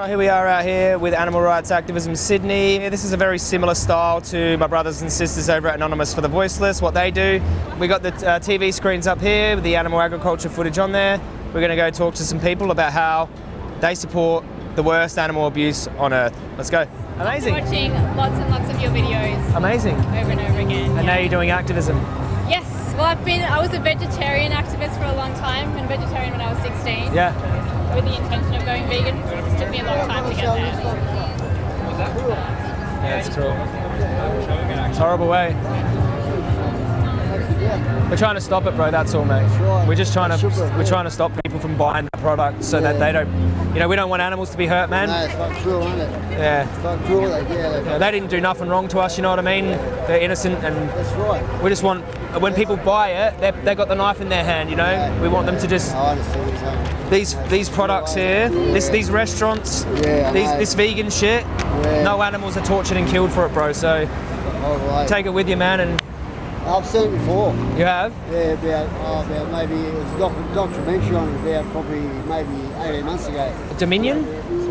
Right, here we are out here with Animal Rights Activism Sydney. This is a very similar style to my brothers and sisters over at Anonymous for the Voiceless, what they do. We got the uh, TV screens up here with the animal agriculture footage on there. We're going to go talk to some people about how they support the worst animal abuse on earth. Let's go. Amazing. Watching lots and lots of your videos Amazing. over and over again. And yeah. now you're doing activism. Yes. Well, I've been. I was a vegetarian activist for a long time, and vegetarian when I was 16. Yeah. With the intention of going vegan. Me a long time to get there. Yeah, it's cool. It's a horrible way. We're trying to stop it, bro. That's all, mate. We're just trying to we're trying to stop people from buying that product so that they don't, you know, we don't want animals to be hurt, man. No, it's fucking cruel, isn't it? Yeah. It's fucking cruel, like, yeah. Yeah, They didn't do nothing wrong to us, you know what I mean? They're innocent, and that's right. we just want when people buy it, they they got the knife in their hand, you know. We want them to just I understand what you're saying. these these products here, this these restaurants, Yeah, these this vegan shit. Yeah. No animals are tortured and killed for it, bro. So right. take it with you, man. And I've seen it before. you have. Yeah, about, oh, about maybe it was a doc- documentary on it about probably maybe 18 months ago Dominion?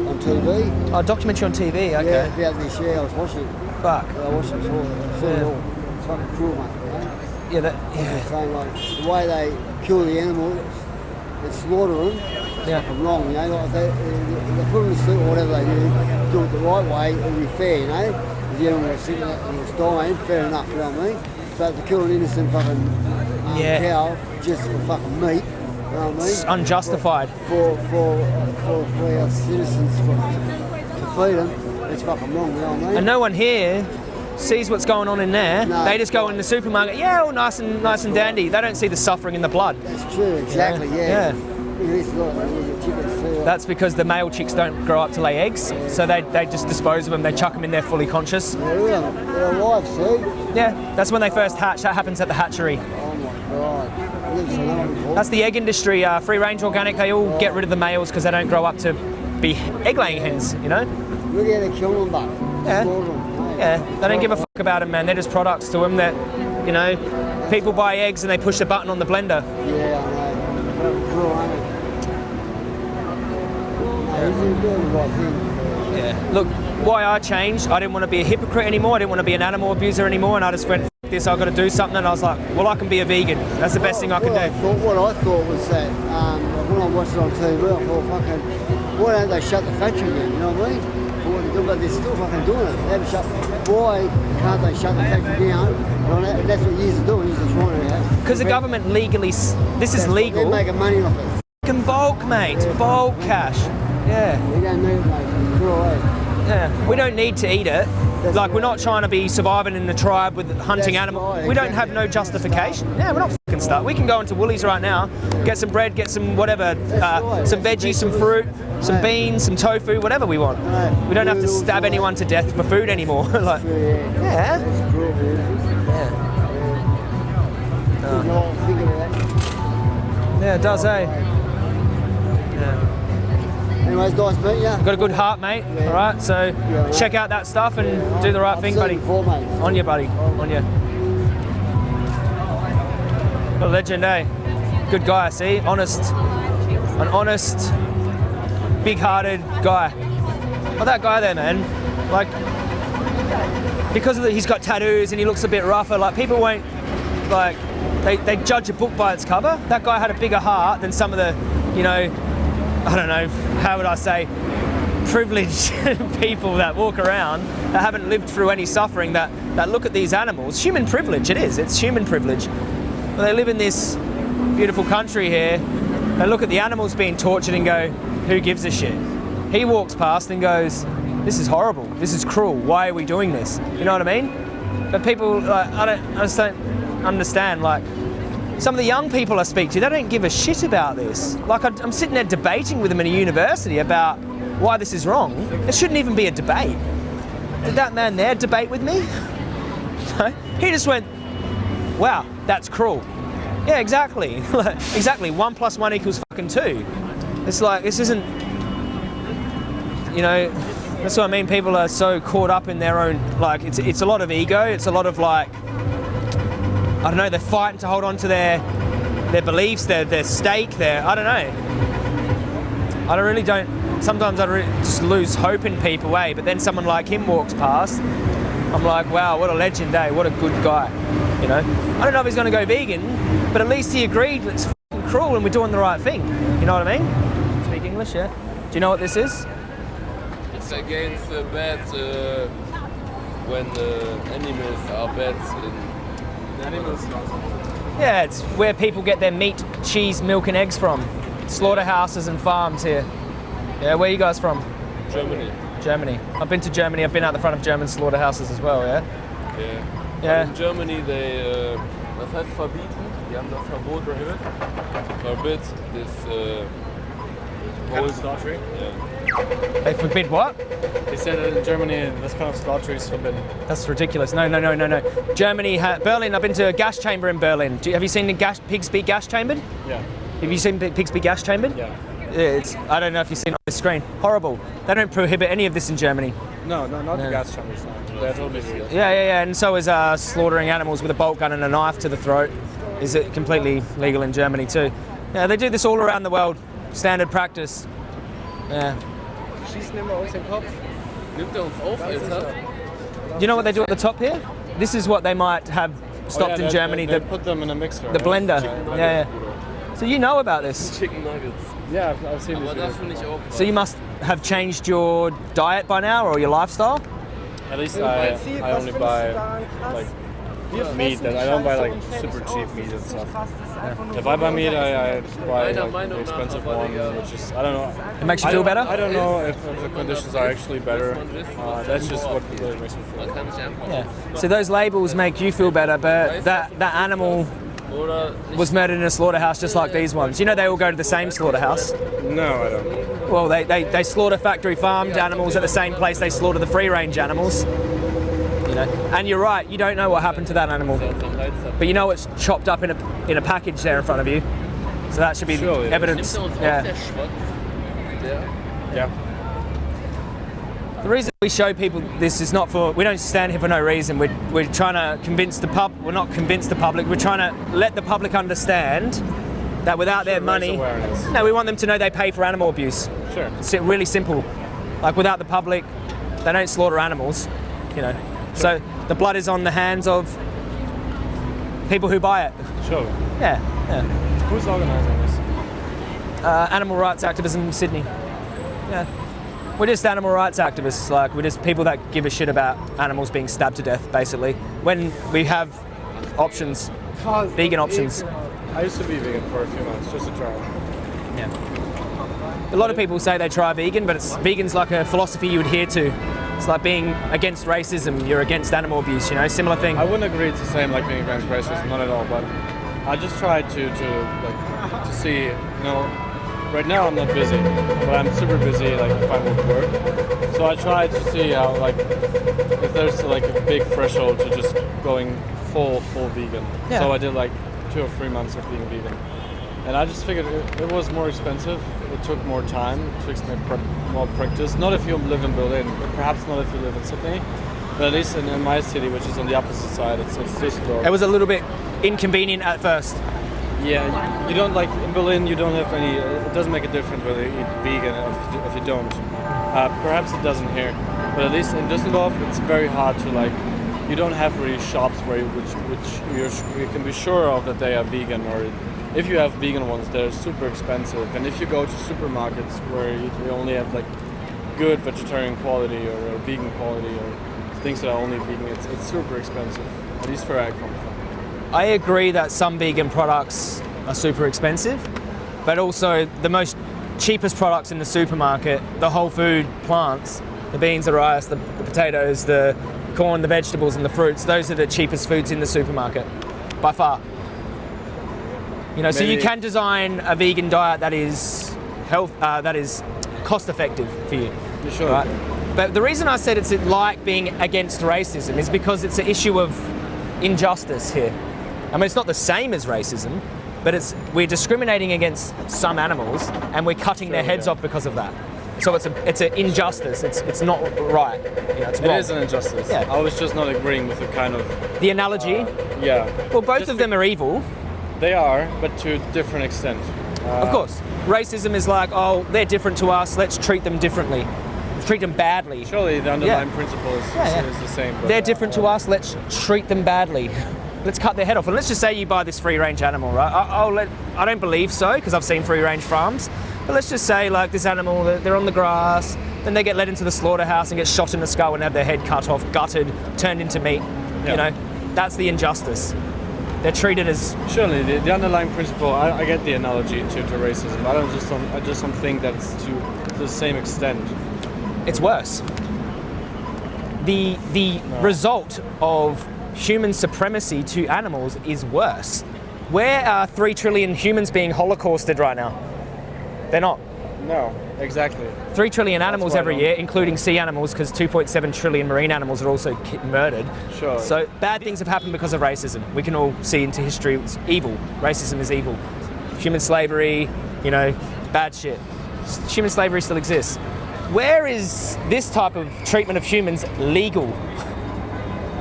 on TV. Oh, documentary on TV. Okay. Yeah, about this. Yeah, I was watching it. Fuck. I watched it before. I've seen it Yeah. all. It's fucking cruel, mate. Yeah. That. Yeah. saying like the way they kill the animals they slaughter them. Yeah. I'm wrong, you know, like they, they put them to sleep or whatever they do, do it the right way, it'll be fair, you know. The animal was sitting there and it's dying, fair enough, you know what I mean? But to kill an innocent fucking um, Yeah. cow just for fucking meat, you know what I It's unjustified. For, for, for, for our citizens for, to feed them, it's fucking wrong, you know what I mean? And no one here sees what's going on in there. No. They just go in the supermarket. Yeah, all nice and nice and dandy. They don't see the suffering in the blood. That's true, exactly, Yeah. yeah. Yeah. It is like, it was a chicken too. That's because the male chicks don't grow up to lay eggs, so they, they just dispose of them. They chuck them in there fully conscious. They're, alive, see? Yeah, that's when they first hatch. That happens at the hatchery. Oh my god. I've never seen that one before. That's the egg industry. Uh, free range organic. They all get rid of the males because they don't grow up to be egg laying hens. You know. Look how they kill them, but Yeah. Yeah, they don't give a fuck about them, man. They're just products to them that, you know, people buy eggs and they push the button on the blender. Yeah, I know. Fucking cruel, ain't it? No, he's doing the right thing. Yeah. Look, why I changed, I didn't want to be a hypocrite anymore. I didn't want to be an animal abuser anymore, and I just went, F this, I've got to do something. And I was like, well, I can be a vegan. That's the best thing I can what I do. thought, what I thought was that um, when I watched it on TV, I thought, fucking, why don't they shut the factory down? You know what I mean? For what they're doing, but they're still fucking doing it. They haven't shut. Why can't they shut the factory down? Well, that- that's what years are doing. Years are trying out. Because the government legally, this is legal. They're making money off it. Fucking bulk, mate. Bulk cash. Yeah. We don't need. It's cruel, eh? Yeah, we don't need to eat it. That's like we're not trying to be surviving in the tribe with hunting animals. right, we don't have no justification. Yeah, we're not fucking stuck. We can go into Woolies right now, get some bread, get some whatever, uh, some veggies, some fruit, some beans, some tofu, whatever we want. We don't have to stab anyone to death for food anymore. like, Yeah. yeah, It's cruel, man. yeah, There's no thinking of that. yeah, it does, eh? Yeah. Anyways, nice. Got a good heart, mate. Yeah. All right, so Yeah. check out that stuff and do the right I've thing, buddy. Before. On you, buddy. On you. A legend, eh? Good guy, see? Honest. An honest, big-hearted guy. Well, that guy there, man. Like, because of the, he's got tattoos and he looks a bit rougher, like, people won't, like, they, they judge a book by its cover. That guy had a bigger heart than some of the, you know, I don't know, how would I say, privileged people that walk around that haven't lived through any suffering that, that look at these animals. Human privilege, it is, it's human privilege. They live in this beautiful country here, they look at the animals being tortured and go, who gives a shit? He walks past and goes, this is horrible, this is cruel, why are we doing this? You know what I mean? But people, like, I, don't, I just don't understand, like, some of the young people I speak to, they don't give a shit about this. Like, I'm sitting there debating with them in a university about why this is wrong. It shouldn't even be a debate. Did that man there debate with me? No. he just went, wow, that's cruel. Yeah, exactly. Exactly. One plus one equals fucking two. It's like, this isn't, you know, that's what I mean. People are so caught up in their own, like, it's, it's a lot of ego. It's a lot of like, I don't know, they're fighting to hold on to their their beliefs, their their stake, their I don't know. I don't really don't sometimes I just lose hope in people, eh? But then someone like him walks past. I'm like, wow, what a legend, eh? What a good guy. You know, I don't know if he's going to go vegan, but at least he agreed it's cruel and we're doing the right thing. You know what I mean? Speak English, yeah. Do you know what this is? It's against the bad uh, when uh, animals are bad in animals. Yeah, it's where people get their meat, cheese, milk, and eggs from. Slaughterhouses and farms here. Yeah, where are you guys from? Germany. Germany. I've been to Germany. I've been out the front of German slaughterhouses as well. Yeah. Yeah. Yeah. In Germany they uh, was heißt verbieten? Die haben das Verbot prohibit. Forbid this uh, Kind of slaughtering. yeah. They forbid what? They said that in Germany this kind of slaughter is forbidden. That's ridiculous. No, no, no, no, no. Germany, ha- Berlin. I've been to a gas chamber in Berlin. Do you, have you seen the gas, pigs be gas chambered? Yeah. Have you seen pigs be gas chambered? Yeah. Yeah, It's. I don't know if you've seen it on the screen. Horrible. They don't prohibit any of this in Germany. No, no, not No. the gas chambers. No. Yeah, yeah, yeah. And so is uh, slaughtering animals with a bolt gun and a knife to the throat. Is it completely legal in Germany too? Yeah, they do this all around the world. Standard practice. Yeah. Schießen immer uns den Kopf. Nimmt er uns auf, Alter? You know what they do at the top here? This is what they might have stopped Oh, yeah, in they- Germany. They, the, put them in a mixer. the right? blender. Yeah, Yeah, yeah. So you know about this. Chicken Nuggets. Yeah, I've, I've seen Aber this. das ich auch. So you must have changed your diet by now or your lifestyle. At least I, I only buy like meat. That I don't buy like super cheap meat and stuff. If I buy meat, I, I buy like, the expensive one, which is I don't know. It makes you feel better. I don't know if, if the conditions are actually better. Uh, that's just what really makes me feel. Man kann nicht einfach. Yeah. So those labels make you feel better, but that that animal was murdered in a slaughterhouse just like these ones. You know they all go to the same slaughterhouse. No, I don't. Well, they, they, they slaughter factory farmed animals at the same place they slaughter the free range animals. You know, and you're right. You don't know what happened to that animal, Am Hals hat. but you know it's chopped up in a in a package there in front of you. So that should be Sure, evidence. Nimmt uns auf, Yeah. der Schwanz? Der? Yeah. The reason we show people this is not for we don't stand here for no reason. We're, we're trying to convince the pub. We're not convince the public. We're trying to let the public understand that without their money, no, we want them to know they pay for animal abuse. Sure. It's really simple. Like without the public, they don't slaughter animals. You know, so the blood is on the hands of people who buy it. Sure. Yeah, yeah. Who's organizing this? Uh, animal rights activism in Sydney. Yeah. We're just animal rights activists. Like we're just people that give a shit about animals being stabbed to death, basically. When we have options, vegan options. I used to be vegan for a few months, just to try. Yeah. A lot of people say they try vegan, but it's vegan's like a philosophy you adhere to. It's like being against racism. You're against animal abuse. You know, similar thing. I wouldn't agree it's the same like being against racism, not at all. But I just tried to to like to see, you know, right now I'm not busy, but I'm super busy like if I'm work. So I tried to see how like if there's like a big threshold to just going full full vegan. Yeah. So I did like two or three months of being vegan. And I just figured it, it was more expensive. It took more time. It pr- more practice. Not if you live in Berlin, but perhaps not if you live in Sydney. But at least in, in my city, which is on the opposite side, it's, it's. It was a little bit inconvenient at first. Yeah, you, don't like in Berlin. You don't have any. It doesn't make a difference whether you eat vegan or if you, don't. Uh, perhaps it doesn't here, but at least in Düsseldorf, it's very hard to like. You don't have really shops where you, which which you're, you can be sure of that they are vegan, or if you have vegan ones, they're super expensive. And if you go to supermarkets where you, only have like good vegetarian quality or, or vegan quality or things that are only vegan, it's, it's super expensive. At least where I come from. I agree that some vegan products are super expensive, but also the most cheapest products in the supermarket, the whole food plants, the beans, the rice, the, the potatoes, the corn, the vegetables, and the fruits, those are the cheapest foods in the supermarket by far. You know, so you can design a vegan diet that is health, uh, that is cost effective for you. You sure? Right. But the reason I said it's like being against racism is because it's an issue of injustice here. I mean, it's not the same as racism, but it's we're discriminating against some animals and we're cutting their heads yeah. off because of that. So it's a it's an injustice. It's it's not right. You know, it's It wrong. is an injustice. Yeah. I was just not agreeing with the kind of. the analogy. Yeah. well, both just of them are evil, They are, but to a different extent. Uh, of course. Racism is like, oh, they're different to us. Let's treat them differently. Treat them badly. Surely the underlying principle is, Yeah, is, yeah. is the same. but, They're uh, different to us. Let's treat them badly. Let's cut their head off. And let's just say you buy this free range animal, right? I, I'll let, I don't believe so because I've seen free range farms. But let's just say, like, this animal, they're they're on the grass, then they get led into the slaughterhouse and get shot in the skull and have their head cut off, gutted, turned into meat. Yeah. You know, that's the injustice. They're treated as Surely the, the underlying principle. I, I get the analogy to, to racism. I don't just don't, I just don't think that it's to, to the same extent. it's worse. The the result of human supremacy to animals is worse. Where are three trillion humans being holocausted right now? They're not. No, exactly. Three trillion animals every year, including sea animals, because 2.7 trillion marine animals are also murdered. Sure. So bad things have happened because of racism. We can all see into history it's evil. Racism is evil. Human slavery, you know, bad shit. Human slavery still exists. Where is this type of treatment of humans legal?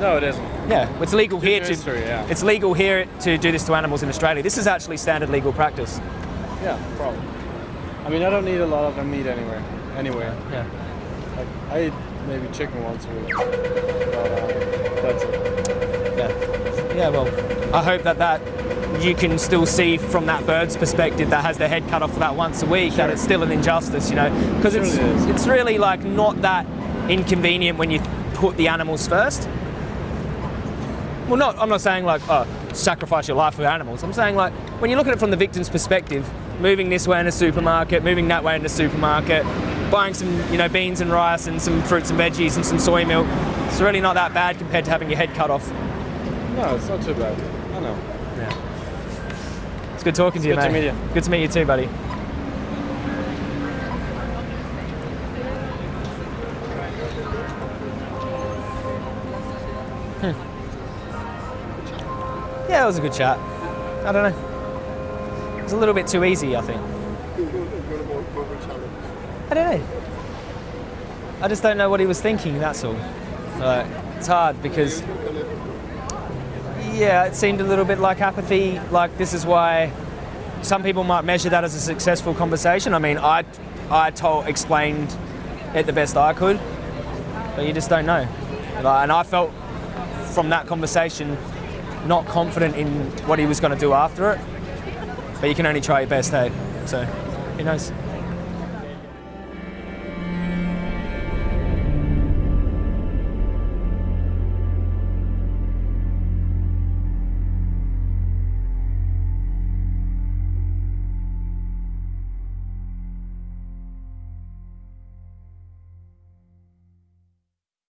No, it isn't. Yeah, it's legal here to. history, yeah. It's legal here to do this to animals in Australia. This is actually standard legal practice. Yeah, probably. I mean, I don't eat a lot of meat anywhere. Anywhere. Yeah. Like, I eat maybe chicken once a week. But, uh, that's it. Yeah. Yeah, well, I hope that that you can still see from that bird's perspective that has their head cut off for that once a week that it's still an injustice, you know, because it's Surely it is. it's really like not that inconvenient when you put the animals first. Well, not I'm not saying like oh sacrifice your life for animals. I'm saying like when you look at it from the victim's perspective, moving this way in a supermarket, moving that way in a supermarket, buying some you know beans and rice and some fruits and veggies and some soy milk. It's really not that bad compared to having your head cut off. No, it's not too bad. I know. Yeah. It's good talking to you, good to meet you. Good to meet you too, buddy. Yeah, it was a good chat. I don't know. It was a little bit too easy, I think. I don't know. I just don't know what he was thinking, that's all. Like, it's hard because yeah, it seemed a little bit like apathy. Like this is why some people might measure that as a successful conversation. I mean, I, I told, explained it the best I could, but you just don't know. Like, and I felt from that conversation not confident in what he was going to do after it. But you can only try your best, hey. So, who knows?